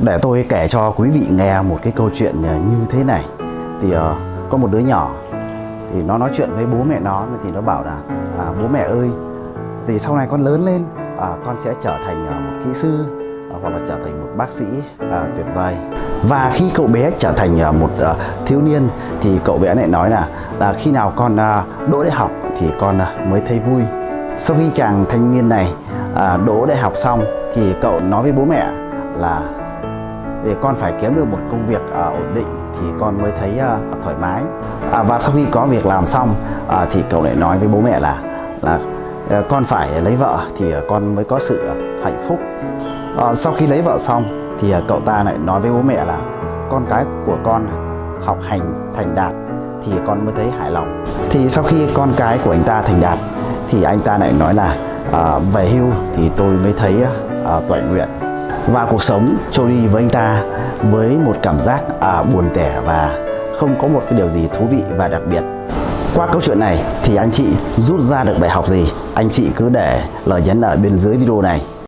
Để tôi kể cho quý vị nghe một cái câu chuyện ờ, như thế này. Thì uh, có một đứa nhỏ Thì nó nói chuyện với bố mẹ nó Thì nó bảo là à, Bố mẹ ơi Thì sau này con lớn lên à, Con sẽ trở thành uh, một kỹ sư à, Hoặc là trở thành một bác sĩ à, tuyệt vời. Và khi cậu bé trở thành uh, một uh, thiếu niên Thì cậu bé lại nói là, là Khi nào con uh, đỗ đại học Thì con uh, mới thấy vui. Sau khi chàng thanh niên này à, đỗ đại học xong Thì cậu nói với bố mẹ là thì con phải kiếm được một công việc à, ổn định thì con mới thấy à, thoải mái. À, và sau khi có việc làm xong à, thì cậu lại nói với bố mẹ là là à, con phải lấy vợ thì à, con mới có sự à, hạnh phúc. À, sau khi lấy vợ xong thì à, cậu ta lại nói với bố mẹ là con cái của con học hành thành đạt thì con mới thấy hài lòng. Thì sau khi con cái của anh ta thành đạt thì anh ta lại nói là à, về hưu thì tôi mới thấy à, à toại nguyện và cuộc sống trôi đi với anh ta với một cảm giác à, buồn tẻ và không có một cái điều gì thú vị và đặc biệt. Qua câu chuyện này thì anh chị rút ra được bài học gì? Anh chị cứ để lời nhắn ở bên dưới video này.